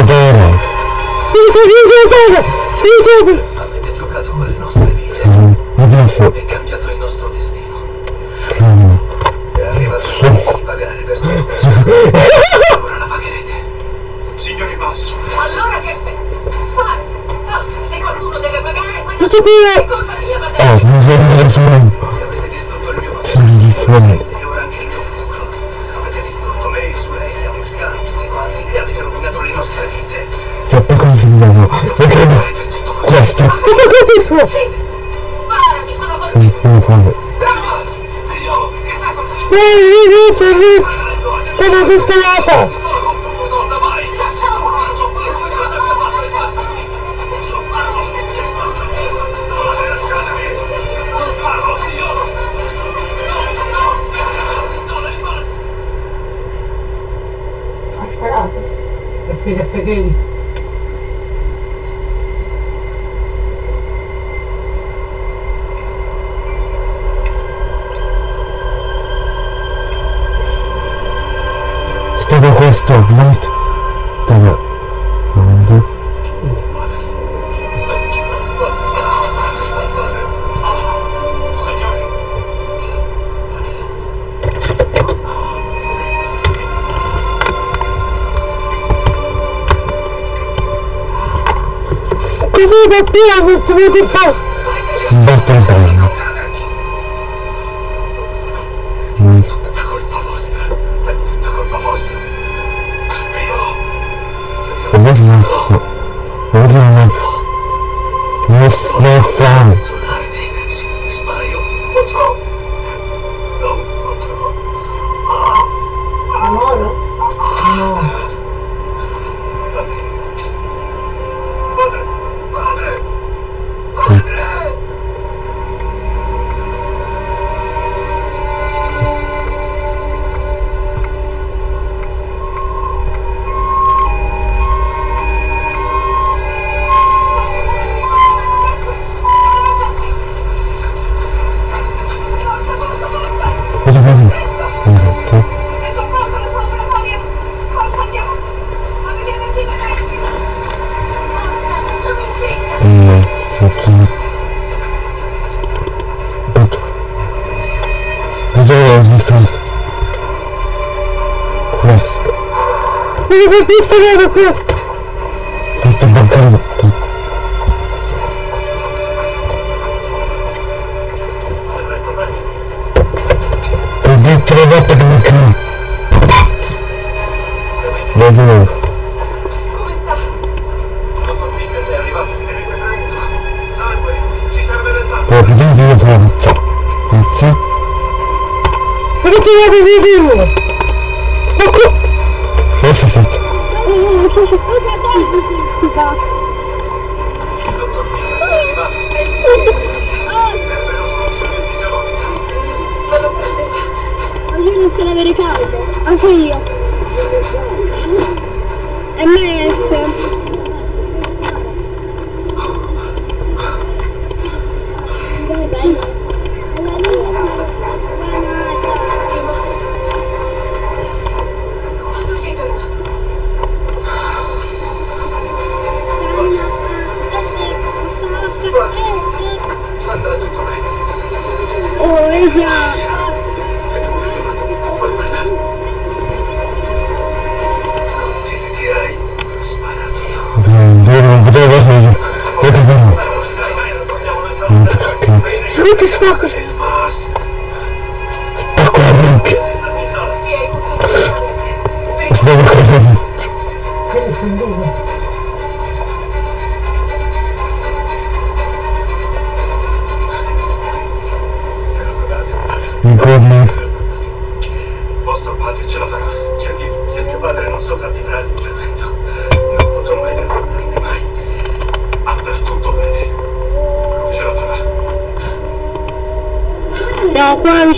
Pomodoro! Avete giocato con le nostre vite Adesso... e cambiato il nostro destino. È arrivato il di pagare per tutto questo. Ora la pagherete. Signori boss, Allora che aspetta? Spara! Forza, se qualcuno deve pagare, qui! è colpa mia, va Oh, bene? mi sono avete distrutto il mio Sono passato distraendo. e questo è suo! Sì! Spara, mi sono Sono come fare? Thomas! Figliolo, che stai facendo? Ehi, vieni, sorri! Sono sistemata! Pistola contro tua donna, vai! Lascialo fare! Non fare come cosa song. Forza, sono in fretta! No, faccio... Aspetta. Dove la resistenza? Questo. Come fai questo vero questo? Fatto bancare è arrivato. Serve lo sconsiglio fisiologico. Io inizio ad avere caldo, anche io. MS. Quando sei tornato? Andrà tutto bene. Oh, esatto. Puoi guardare. Non dire che hai sparato tu. Non potevo farlo. Perché no? Ci sai mai, non vogliamo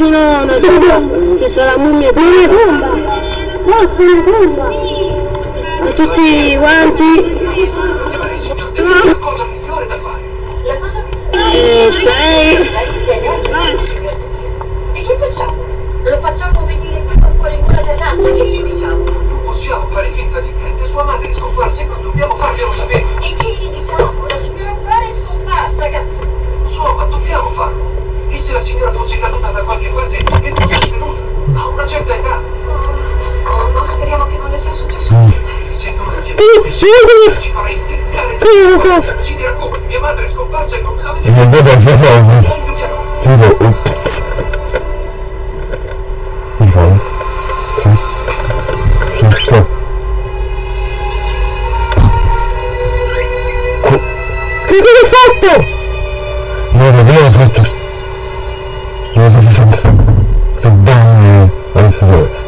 vicino a una tomba. Ci sta la mummia di una tomba. Guarda una tomba. E tutti quanti. Chiamare il signor De Vito è la cosa migliore da fare. La cosa E sei. E che facciamo? Lo facciamo venire qui con cuore in gola per Nazza, che gli diciamo? Non possiamo fare finta di niente. Sua madre è scomparsa e non dobbiamo farglielo sapere. E che gli diciamo? La signora Clara è scomparsa, capisci? Lo so, ma dobbiamo farlo. E se la signora fosse caduta da qualche parte e fosse svenuta? A una certa età. Oh, no, speriamo che non le sia successo niente. Se non sì, sì. ci farà impiccare. Che cosa? Ci dirà come. Mia madre è scomparsa e non me l'avete E Io ho fatto sempre. Sto bene. Adesso questo.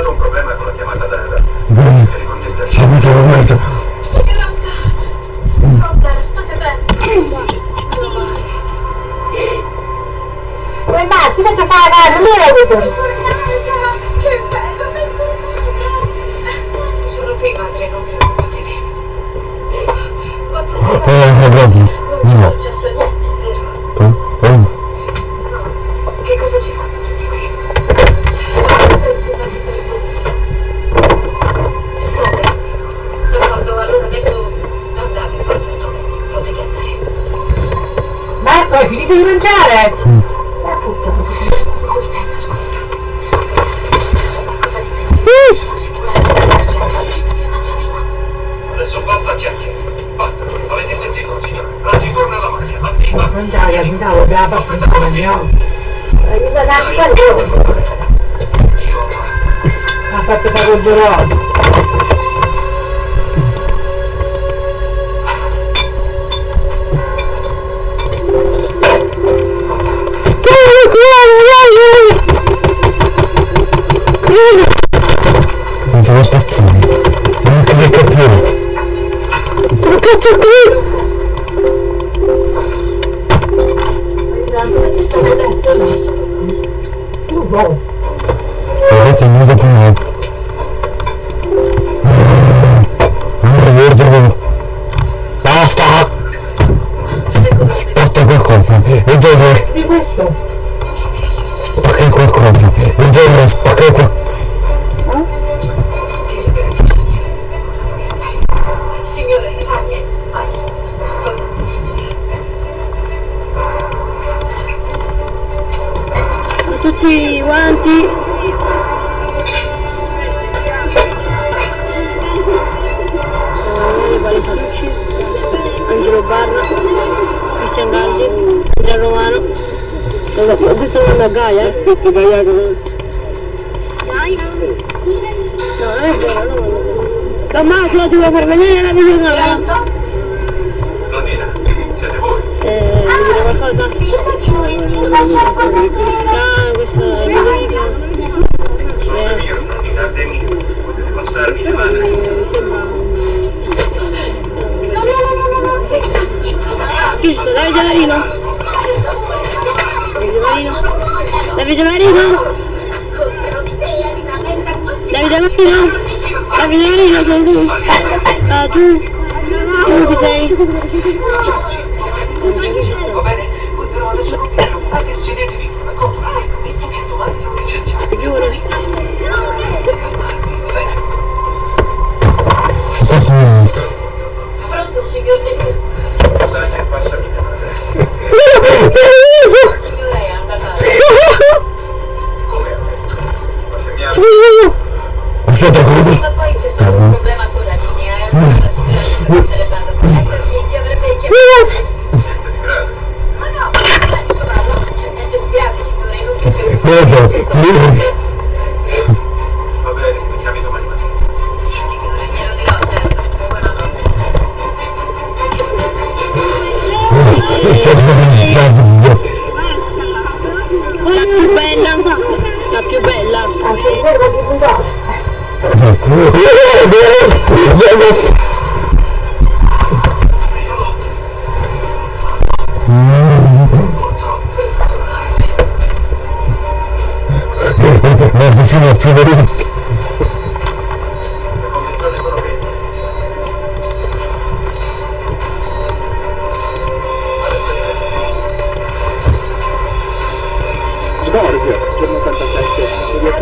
Stato un problema con la chiamata da... da... Bene, che promesso. Signora Clara! Oh, cara, state bene? Come Marti, perché sta la casa? Lì l'hai avuto? Che bello! Sono qui, madre, non preoccupatevi. Ho trovato... Adesso basta chiacchiere. Basta. Avete sentito, signora? Oggi torna la maglia. Attiva. Mangiare, andiamo, abbiamo abbastanza, andiamo. Aiuta un attimo. Ha fatto il gelato. Non sono impazzire. Non che mi capire. Sono cazzo qui! Stavo detto, ci sono Uh, wow. Avete venuto prima. Non ricordo come. Basta! Spacca qualcosa. E devo Di questo? spaccare qualcosa. E devo spaccare qualcosa. Signore Isagne, vai. Va bene, signore. Tutti quanti. Emanuele Valifalucci, Angelo Barra, Cristian Galli, Andrea Romano. Questo è una Gaia, eh? Scritto Gaia. No, non è vero, no, non è vero. Tommaso, ti vuoi far vedere la videocamera? Pronto? Nonnina, siete voi? Eh, vuoi dire qualcosa? Sì, perché non ti lasciare buonasera. Ah, questo è Federico. Sono Damiro, nonnina Demiro. Potete passarmi le mani. Mi sembra... No, no, no, no, no, no. Giusto, Davide Marino. Davide Marino. Davide Marino. Davide Marino. Davide Marino, sono tu. Ah. Tu chi sei? Va non vi preoccupate, che domani ti ho licenziato. Giuro. Calmarvi, va bene? Un minuto. Pronto, signor De Sai che passami madre. La andata... Come ha come? Cosa? Va bene, mi chiami domani mattina. Sì, signore, glielo dirò certo. La più bella, la più bella. Anche.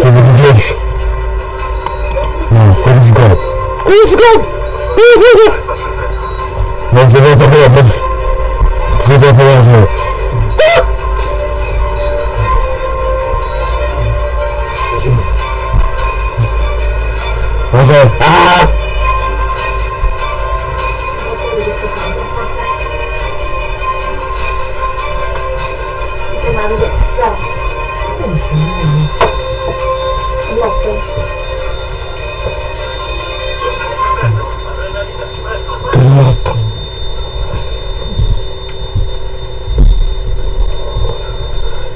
Teve de Deus. Não, coisa de gol. Coisa de gol! Coisa! Não sei bem também, mas. Sei bem falar de Okay. Ah!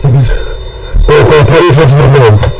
conferência de Fernando.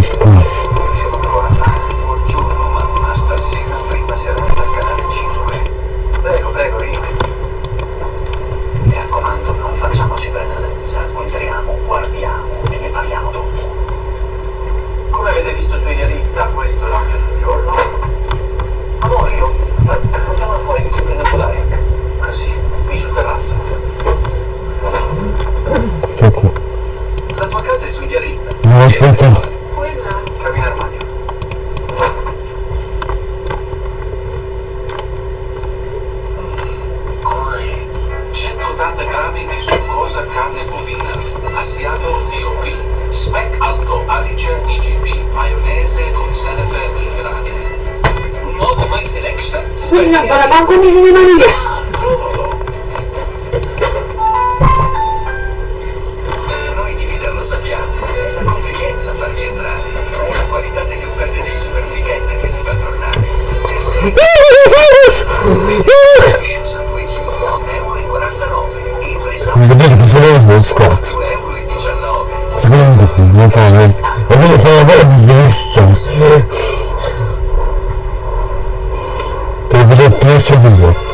disgrace IGP maionese con sale per. Un nuovo My Selection. Scusa, guarda, ma come si chiama Noi di leader lo sappiamo, è la convenienza a farvi entrare, è la qualità delle offerte dei super che vi fa tornare. Vedete che sono uno scotto. Secondo me, non fa niente. Ogólnie zajebałem z liściem. vedo będzie jeszcze długo.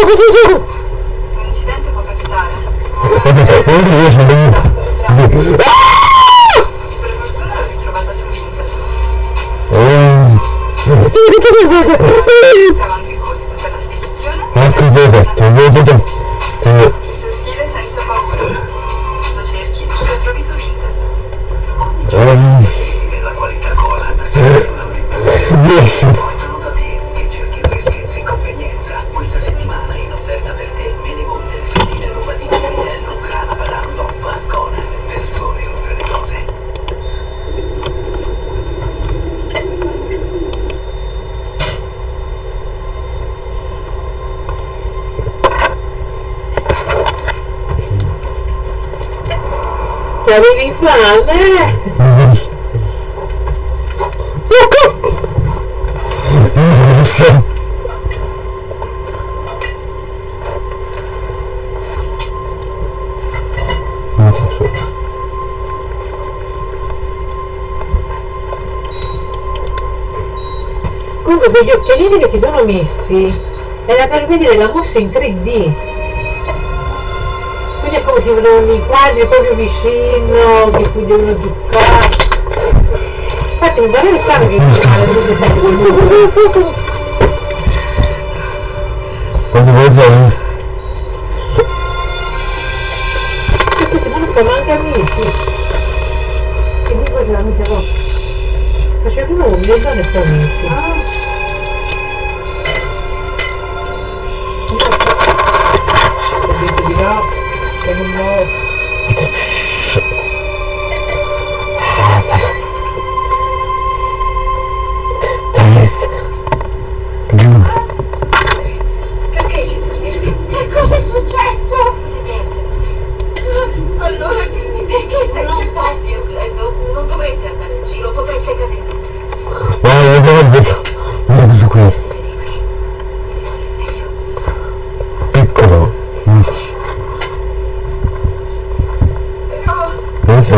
Porco cosa sono? Un incidente può capitare. Ah. Oh Dio, sono ah. Per fortuna l'ho ritrovata su internet. Ah. Che cosa sei fatto? Stava. Ecco, vi ho. Eh. Non se... Comunque quegli occhialini che si sono messi era per vedere la mossa in 3D. Quindi è come se vedevano i quadri proprio vicino, che tu devono giocare. Infatti mi pare strano che non fa fanno fanno anche amici. Che mi faceva amica no. Facevano un le donne e poi amici. Ho detto di no, che non ho. Ah,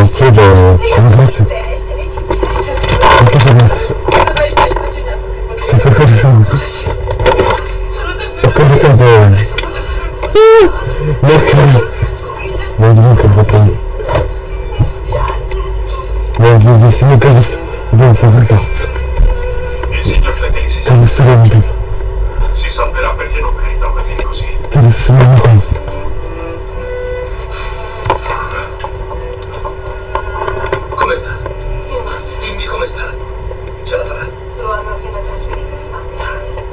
Chiesto... io Come faccio? Perché adesso... Se qualcosa sono... sono Ho complicato... Perché... Non dico che perché... Non dico che mi cazzo... Non fa che cazzo. Signor Cletesi si, salverà perché non merita una fine così. Ti adesso non mi conto. Come sta? Il Mas Dimmi come sta. Ce la farà. lo hanno appena trasferito in stanza.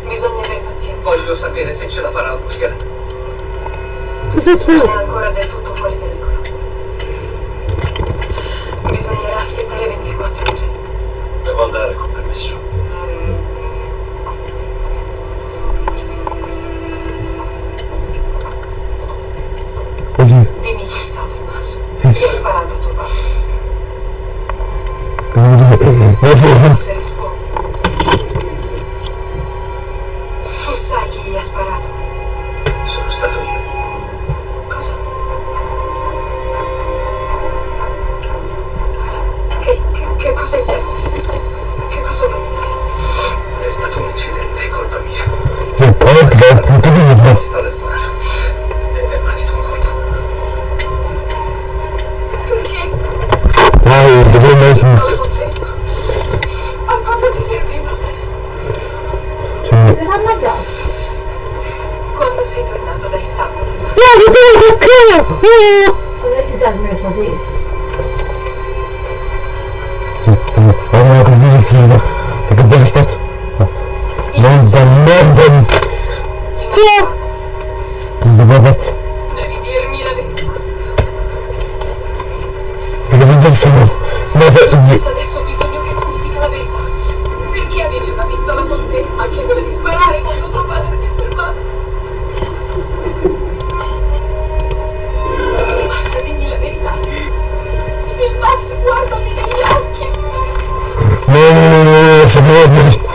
Bisogna avere pazienza. Voglio sapere se ce la farà a uscire. Cosa Non Sono? Ma se... Adesso ho bisogno che tu mi dica la verità. Perché avevi una pistola con te? A chi volevi sparare quando tuo padre ti ha fermato? Basta, dimmi la verità. Il passo, guardami negli occhi. No, no, no, no, no, sapevo che... Sonia,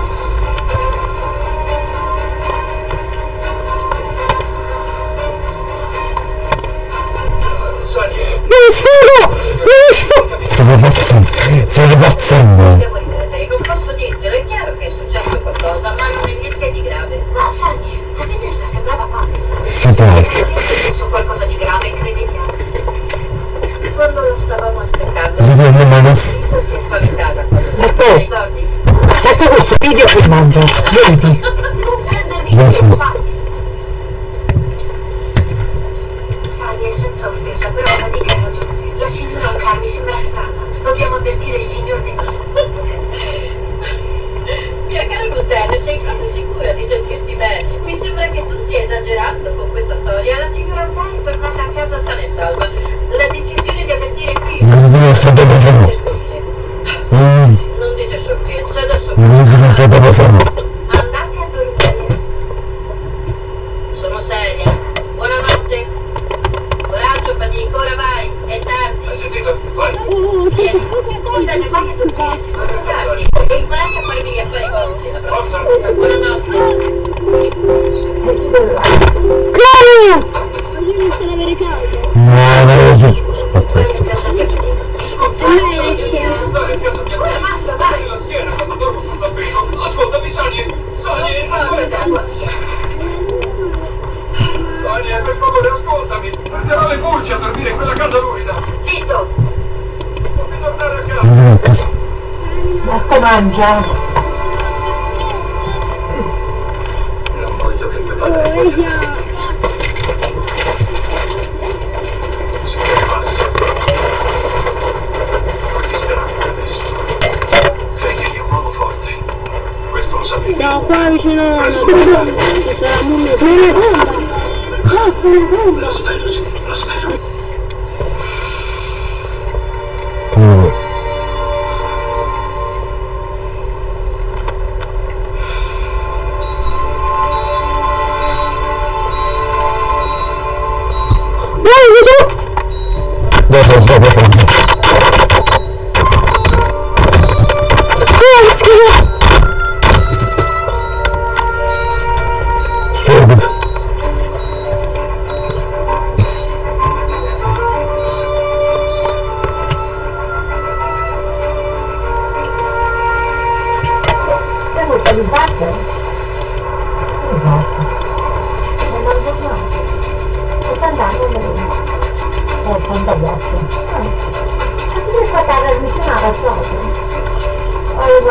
Adesso. Ti è successo qualcosa di grave, credetiamo. Quando lo stavamo aspettando, a Liso si è spaventata ti ricordi? Attacca questo video e mangio. Vedi? Non prendermi Dove in siamo? giro, Sani. Sani, è senza offesa, però la dica hai ragione. La signora Ancar mi sembra strana. Dobbiamo avvertire il signor De Mia cara Gutelle, sei proprio sicura di sentirti bene? Mi sembra che tu stia esagerando con questa storia. La signora Antari è tornata a casa sana e salva. La decisione di avvertire qui... Cosa ti è stato passato? Mm, Non dite sciocchezze, adesso... cosa ti è stato passato? Andate a dormire. Sono seria. Buonanotte. Coraggio, fatico, ora vai. È tardi. hai sentito? Va volta che vai a dormire, ci Guardi, e imparate a farvi gli affari vostri. La prossima. Buonanotte. Claudio! Voglio iniziare ad avere caldo. No, non è giusto. Pazzesco. Dai, piazza Ora basta, dai! la schiena quando dormo sul tappeto. Ascoltami, Sani. Sani, Guarda la tua schiena. Sani, per favore, ascoltami. Prenderò le pulci a dormire in quella casa lurida. Zitto! Non mi tornare a casa. Andiamo a casa. Marco mangia. Non voglio che mio padre voglia Se ne passa. Non disperare adesso. Fegli è un uomo forte. Questo lo sapevi. Siamo qua vicino a una Presto. tomba. Ci sarà la mummia. Una tomba. No, una tomba. Lo spero, sì, lo spero. Poi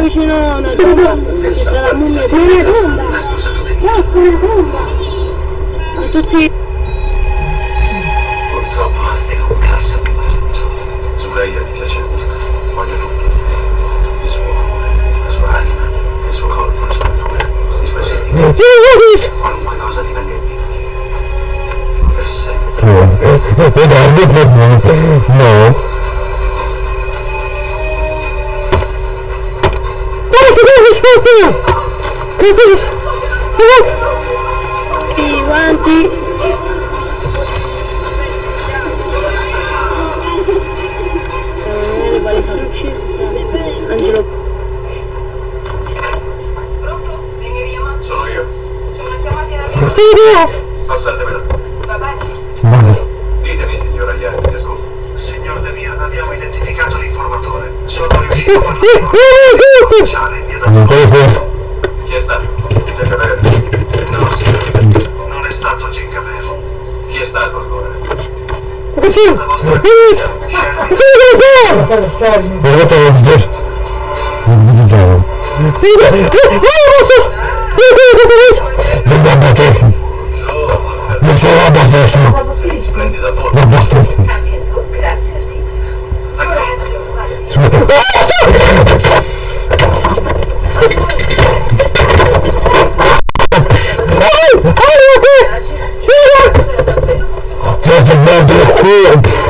vicino a una tomba. Ci sarà la mummia. Una tomba. Di. No, una tomba. Ma tutti... Purtroppo è un cassa di tutto. Su lei mi piace molto. Voglio tutto. Il suo amore, la sua anima, il suo corpo, la sua natura, i suoi sentimenti. Qualunque cosa divenne. Per sempre. Per. No. Che devi fare? Che devi I guanti. Angelo. Sono io. In arrivo. fare? Passatemela. Va bene? Ditemi, signora Iani, mi ascolto. Signor De Mir, abbiamo identificato l'informatore. Sono riuscito a Mi Non te lo può. Chi è stato? Giacavere? No, signora. non è stato Gingaver. Chi è stato ancora? Che c'è? La vostra Che Sherry c'è? Quello scegli. Ma questo è un po'. Non mi diciamo. Sì, sì. Eh, questo. Non da battesimo. Non c'è la battesimo. Splendida forma. La battesimo. Anche tu, grazie a Dio. Grazie, guarda. Ah, Oh, eu mando no corpo.